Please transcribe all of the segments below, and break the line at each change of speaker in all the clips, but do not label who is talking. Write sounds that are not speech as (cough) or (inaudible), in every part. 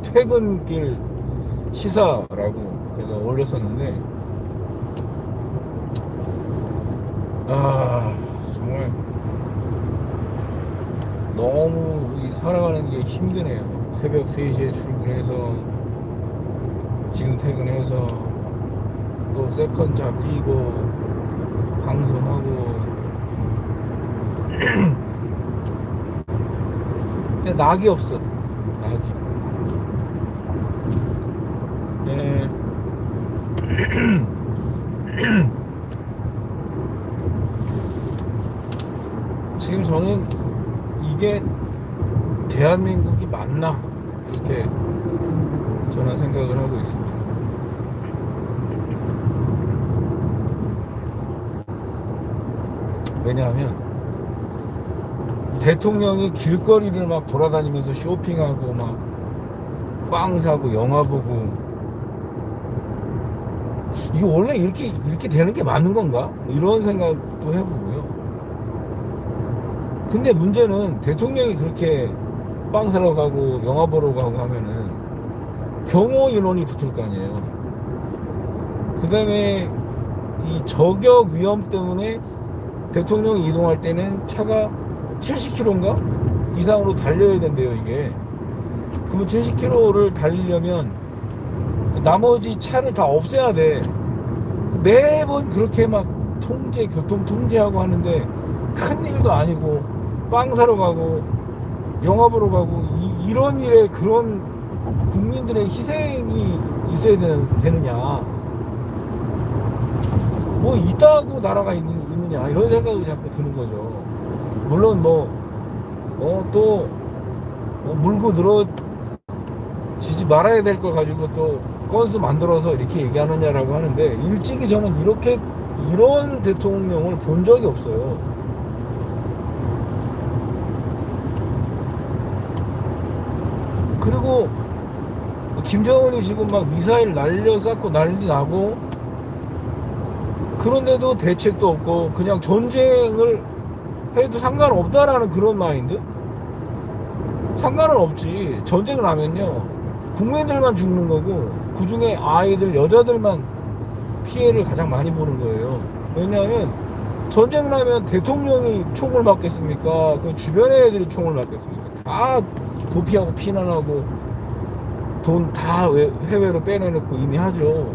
퇴근길 시사라고 제가 올렸었는데 아 정말 너무 이 살아가는 게 힘드네요. 새벽 3시에 출근해서 지금 퇴근해서 또 second job 하고 방송하고. (clears throat) 근데 낙이 없어 낙이 예. (clears throat) 지금 저는 이게 대한민국이 맞나 이렇게 저는 생각을 하고 있습니다. 왜냐하면 대통령이 길거리를 막 돌아다니면서 쇼핑하고 막 빵 사고 영화 보고 이게 원래 이렇게 이렇게 되는 게 맞는 건가? 이런 생각도 해보고요. 근데 문제는 대통령이 그렇게 빵 사러 가고 영화 보러 가고 하면은 경호 인원이 붙을 거 아니에요. 그 다음에 이 저격 위험 때문에 대통령이 이동할 때는 차가 70km인가? 이상으로 달려야 된대요, 이게. 그러면 70km를 달리려면 그 나머지 차를 다 없애야 돼. 매번 그렇게 막 통제, 교통 통제하고 하는데 큰 일도 아니고 빵 사러 가고 영화 보러 가고 이, 런 일에 그런 국민들의 희생이 있어야 되느냐. 뭐 있다고 나라가 있는, 있느냐 이런 생각이 자꾸 드는 거죠. 물론 뭐, 어, 또, 어, 물고 늘어지지 말아야 될 걸 가지고 또 건수 만들어서 이렇게 얘기하느냐라고 하는데 일찍이 저는 이렇게 이런 대통령을 본 적이 없어요. 그리고 김정은이 지금 막 미사일 날려 쌓고 난리 나고 그런데도 대책도 없고 그냥 전쟁을 해도 상관없다라는 그런 마인드? 상관은 없지. 전쟁을 하면요. 국민들만 죽는 거고 그 중에 아이들, 여자들만 피해를 가장 많이 보는 거예요. 왜냐하면 전쟁을 하면 대통령이 총을 맞겠습니까? 그 주변의 애들이 총을 맞겠습니까? 다 도피하고 피난하고 돈 다 해외로 빼내놓고 이미 하죠.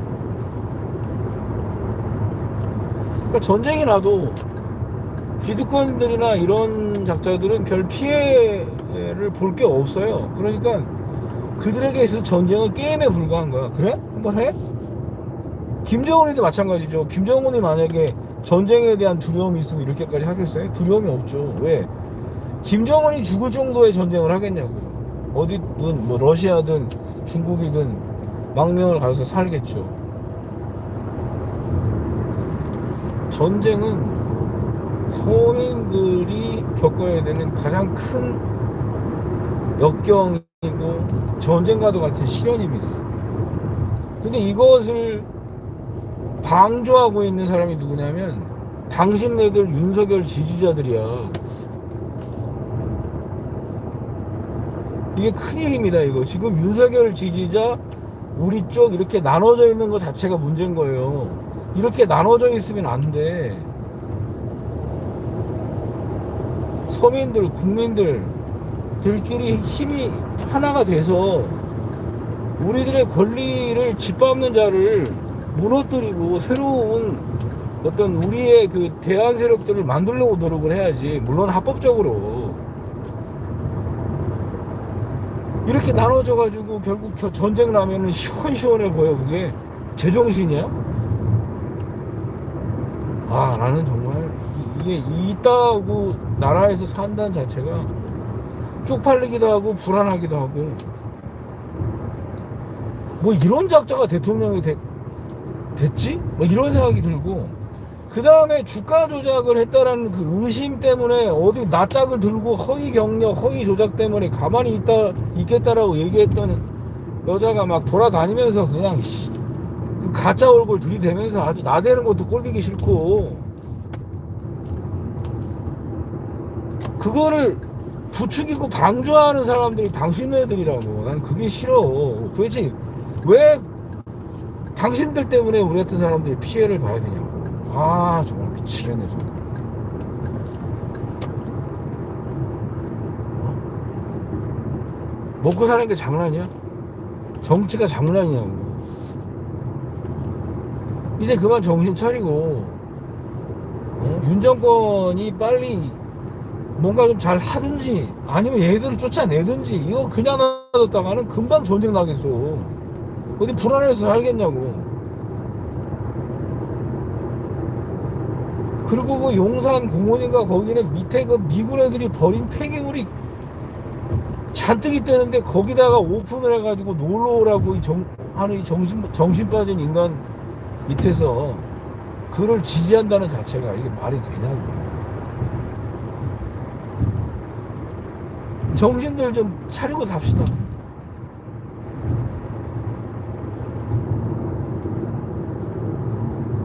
그러니까 전쟁이 나도 기득권들이나 이런 작자들은 별 피해를 볼 게 없어요. 그러니까 그들에게 있어서 전쟁은 게임에 불과한 거야. 그래? 한번 해? 김정은이도 마찬가지죠. 김정은이 만약에 전쟁에 대한 두려움이 있으면 이렇게까지 하겠어요? 두려움이 없죠. 왜? 김정은이 죽을 정도의 전쟁을 하겠냐고요. 어디든 뭐 러시아든 중국이든 망명을 가서 살겠죠. 전쟁은 서민들이 겪어야 되는 가장 큰 역경이고 전쟁과도 같은 시련입니다. 근데 이것을 방조하고 있는 사람이 누구냐면 당신네들 윤석열 지지자들이야. 이게 큰일입니다, 이거. 지금 윤석열 지지자 우리 쪽 이렇게 나눠져 있는 것 자체가 문제인 거예요. 이렇게 나눠져 있으면 안 돼. 서민들, 국민들들끼리 힘이 하나가 돼서 우리들의 권리를 짓밟는 자를 무너뜨리고 새로운 어떤 우리의 그 대안 세력들을 만들려고 노력을 해야지. 물론 합법적으로. 이렇게 나눠져 가지고 결국 전쟁을 하면은 시원시원해 보여 그게 제정신이야? 아 나는 정말 이게 있다고 나라에서 산다는 자체가 쪽팔리기도 하고 불안하기도 하고. 뭐 이런 작자가 대통령이 되, 됐지? 뭐 이런 생각이 들고. 그 다음에 주가 조작을 했다라는 그 의심 때문에 어디 낯짝을 들고 허위 경력, 허위 조작 때문에 가만히 있다 있겠다라고 얘기했던 여자가 막 돌아다니면서 그냥 씨, 그 가짜 얼굴 들이대면서 아주 나대는 것도 꼴보기 싫고. 그거를 부추기고 방조하는 사람들이 당신네들이라고. 난 그게 싫어. 도대체 왜 당신들 때문에 우리 같은 사람들이 피해를 봐야 되냐고. 아, 정말 미치겠네, 정말. 어? 먹고 사는 게 장난이야? 정치가 장난이냐고. 이제 그만 정신 차리고, 어? 윤 정권이 빨리 뭔가 좀 잘 하든지, 아니면 얘들을 쫓아내든지, 이거 그냥 놔뒀다가는 금방 전쟁 나겠어. 어디 불안해서 살겠냐고. 그리고 그 용산 공원인가 거기는 밑에 그 미군 애들이 버린 폐기물이 잔뜩 있다는데 거기다가 오픈을 해가지고 놀러 오라고 이 정, 하는 이 정신, 정신 빠진 인간 밑에서 그를 지지한다는 자체가 이게 말이 되냐고. 정신들 좀 차리고 삽시다.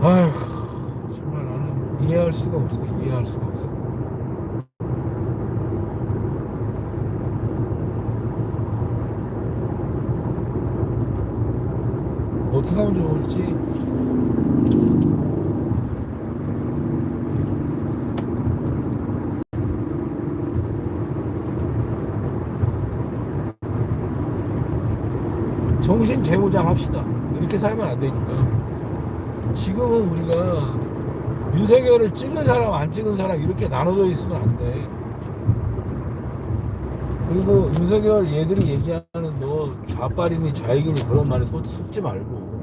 아휴, 정말 나는 이해할 수가 없어. 이해할 수가 없어. 어떻게 하면 좋을지. 정신 재무장 합시다. 이렇게 살면 안 되니까. 지금은 우리가 윤석열을 찍은 사람 안 찍은 사람 이렇게 나눠져 있으면 안 돼. 그리고 윤석열 얘들이 얘기하는 뭐 좌빨이니 좌익이니 그런 말에 속- 속지 말고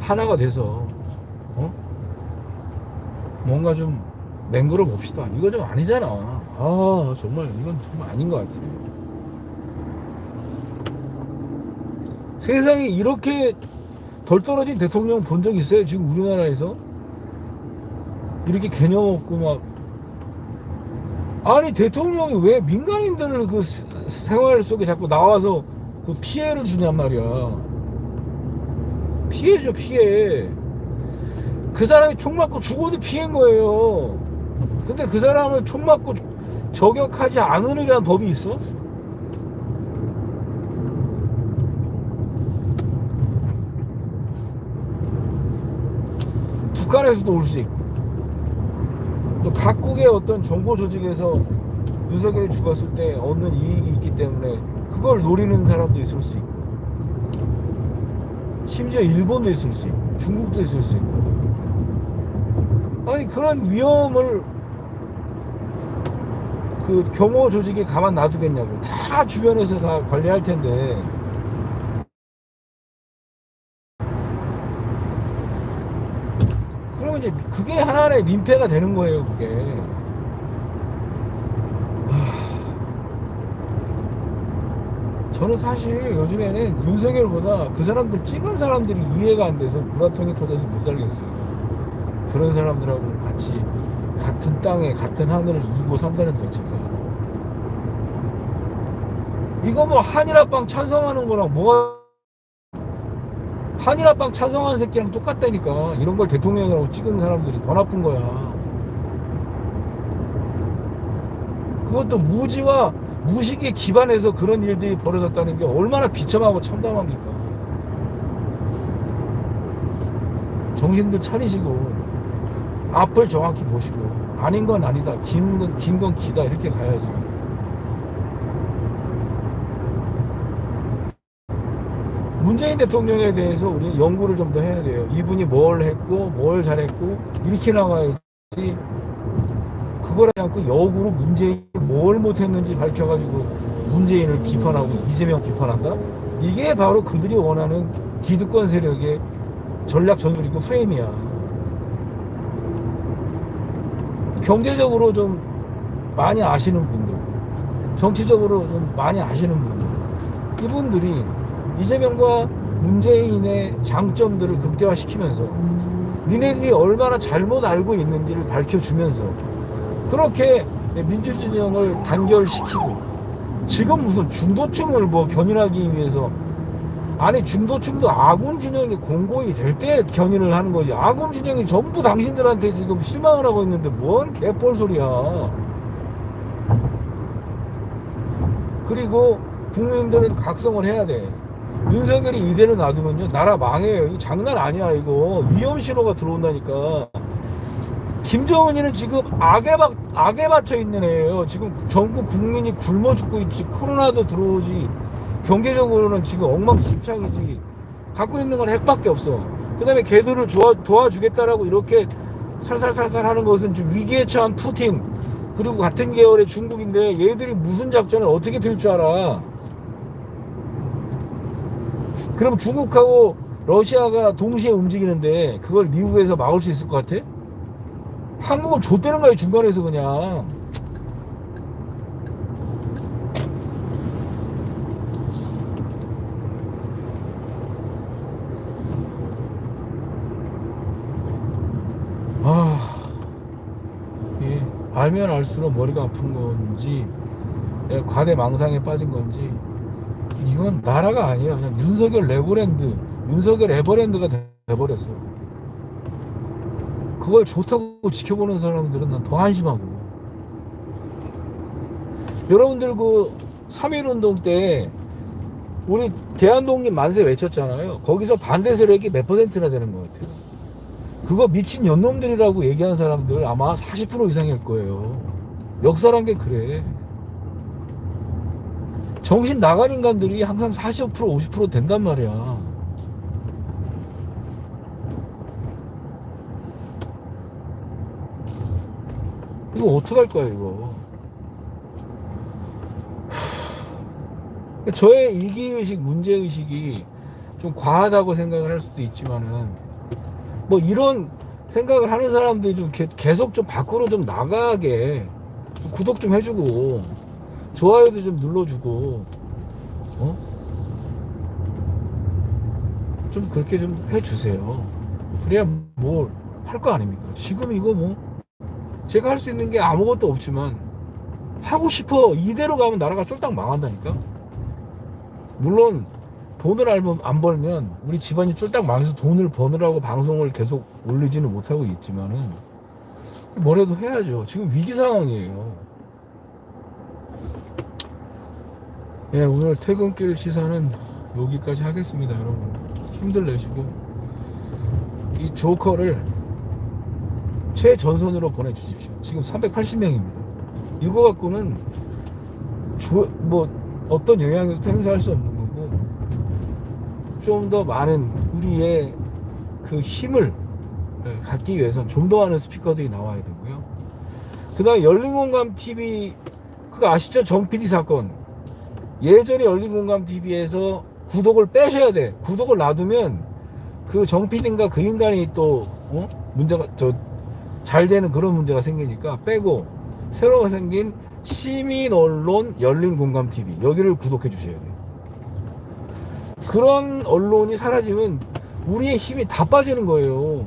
하나가 돼서 어? 뭔가 좀 맹글어 봅시다. 이거 좀 아니잖아. 아 정말 이건 정말 아닌 것 같아. 세상에 이렇게 덜 떨어진 대통령 본 적 있어요? 지금 우리나라에서? 이렇게 개념 없고 막 아니 대통령이 왜 민간인들을 그 스- 생활 속에 자꾸 나와서 그 피해를 주냔 말이야 피해죠 피해 그 사람이 총 맞고 죽어도 피해인 거예요 근데 그 사람을 총 맞고 저격하지 않으리란 법이 있어? 북한에서도 올 수 있고 또 각국의 어떤 정보 조직에서 윤석열이 죽었을 때 얻는 이익이 있기 때문에 그걸 노리는 사람도 있을 수 있고 심지어 일본도 있을 수 있고 중국도 있을 수 있고. 아니 그런 위험을 그 경호 조직이 가만 놔두겠냐고. 다 주변에서 다 관리할 텐데 그러면 이제 그게 하나의 민폐가 되는 거예요, 그게. 하, 저는 사실 요즘에는 윤석열보다 그 사람들 찍은 사람들이 이해가 안 돼서 불화통이 터져서 못 살겠어요. 그런 사람들하고 같이 같은 땅에 같은 하늘을 이고 산다는 자체가. 이거 뭐 한일합방 찬성하는 거랑 뭐가 한일합방 찬성하는 새끼랑 똑같다니까. 이런 걸 대통령이라고 찍은 사람들이 더 나쁜 거야. 그것도 무지와 무식에 기반해서 그런 일들이 벌어졌다는 게 얼마나 비참하고 참담합니까? 정신들 차리시고 앞을 정확히 보시고 아닌 건 아니다. 긴 건 긴 건 기다. 이렇게 가야지 문재인 대통령에 대해서 우리 연구를 좀 더 해야 돼요. 이분이 뭘 했고, 뭘 잘했고, 이렇게 나와야지. 그걸 않고 역으로 문재인이 뭘 못했는지 밝혀가지고 문재인을 비판하고 이재명 비판한다? 이게 바로 그들이 원하는 기득권 세력의 전략 전술이고 프레임이야. 경제적으로 좀 많이 아시는 분들, 정치적으로 좀 많이 아시는 분들, 이분들이 이재명과 문재인의 장점들을 극대화시키면서 니네들이 얼마나 잘못 알고 있는지를 밝혀주면서 그렇게 민주진영을 단결시키고 지금 무슨 중도층을 뭐 견인하기 위해서 아니 중도층도 아군 진영이 공고히 될 때 견인을 하는 거지 아군 진영이 전부 당신들한테 지금 실망을 하고 있는데 뭔 개뻘 소리야 그리고 국민들은 각성을 해야 돼. 윤석열이 이대로 놔두면요 나라 망해요. 이거 장난 아니야 이거 위험 신호가 들어온다니까. 김정은이는 지금 악에 박 악에 받쳐 있는 애예요. 지금 전국 국민이 굶어 죽고 있지. 코로나도 들어오지. 경제적으로는 지금 엉망진창이지. 갖고 있는 건 핵밖에 없어. 그 다음에 걔들을 도와, 도와주겠다라고 이렇게 살살살살 하는 것은 좀 위기에 처한 푸틴 그리고 같은 계열의 중국인데 얘들이 무슨 작전을 어떻게 펼줄 알아? 그럼 중국하고 러시아가 동시에 움직이는데 그걸 미국에서 막을 수 있을 것 같아? 한국은 좆되는 거야 중간에서 그냥 아, 예, 알면 알수록 머리가 아픈 건지, 예, 과대 망상에 빠진 건지, 이건 나라가 아니야. 그냥 윤석열 레고랜드, 윤석열 에버랜드가 돼- 돼버렸어. 그걸 좋다고 지켜보는 사람들은 난 더 한심하고. 여러분들 그3.1 운동 때, 우리 대한독립 만세 외쳤잖아요. 거기서 반대 세력이 몇 퍼센트나 되는 것 같아요. 그거 미친 연놈들이라고 얘기하는 사람들 아마 40% 이상일 거예요. 역사란 게 그래. 정신 나간 인간들이 항상 40% 50% 된단 말이야. 이거 어떡할 거야 이거. 하, (sighs) 저의 이기의식, 문제의식이 좀 과하다고 생각을 할 수도 있지만은 뭐 이런 생각을 하는 사람들이 좀 개- 계속 좀 밖으로 좀 나가게 구독 좀 해주고 좋아요도 좀 눌러주고 어? 좀 그렇게 좀 해주세요 그래야 뭘 할 거 아닙니까 지금 이거 뭐 제가 할 수 있는 게 아무것도 없지만 하고 싶어 이대로 가면 나라가 쫄딱 망한다니까 물론 돈을 안, 안 벌면 우리 집안이 쫄딱 망해서 돈을 버느라고 방송을 계속 올리지는 못하고 있지만은 뭐라도 해야죠. 지금 위기 상황이에요. 예, 오늘 퇴근길 시사는 여기까지 하겠습니다, 여러분. 힘들 내시고 이 조커를 최전선으로 보내주십시오. 지금 380명입니다. 이거 갖고는 조, 뭐 어떤 영향력도 행사할 수 없는 거고 좀 더 많은 우리의 그 힘을 예, 갖기 위해선 좀 더 많은 스피커들이 나와야 되고요. 그 다음에 열린공감 TV 그거 아시죠? 정 PD 사건 예전에 열린공감 TV에서 구독을 빼셔야 돼. 구독을 놔두면 그정 PD인가 그 인간이 또 어? 문제가 저 잘 되는 그런 문제가 생기니까 빼고 새로 생긴 시민 언론 열린 공감 TV 여기를 구독해 주셔야 돼요. 그런 언론이 사라지면 우리의 힘이 다 빠지는 거예요.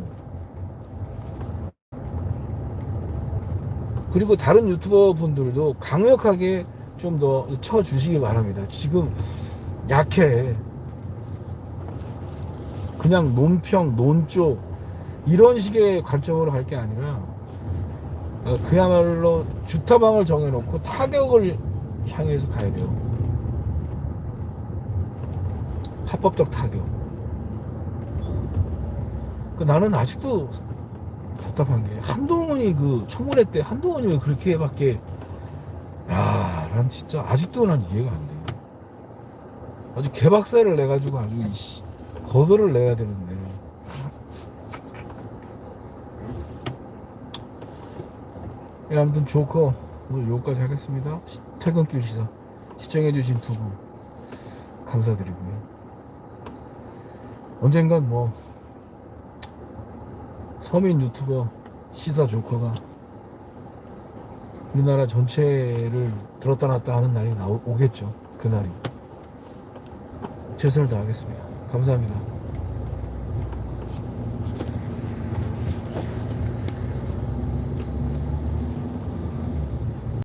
그리고 다른 유튜버 분들도 강력하게 좀 더 쳐주시기 바랍니다. 지금 약해. 그냥 논평, 논조 이런 식의 관점으로 갈 게 아니라 어, 그야말로 주타방을 정해놓고 타격을 향해서 가야 돼요. 합법적 타격. 그 나는 아직도 답답한 게 한동훈이 그 청문회 때 한동훈이 왜 그렇게 밖에 야, 난 진짜 아직도 난 이해가 안 돼. 아주 개박살을 내가지고 아주 이씨, 거덜을 내야 되는데. 예, 아무튼 조커 오늘 여기까지 하겠습니다. 시- 퇴근길 시사 시청해주신 두 분 감사드리고요. 언젠간 뭐 서민 유튜버 시사 조커가 우리나라 전체를 들었다 놨다 하는 날이 나오, 오겠죠. 그날이. 최선을 다하겠습니다. 감사합니다.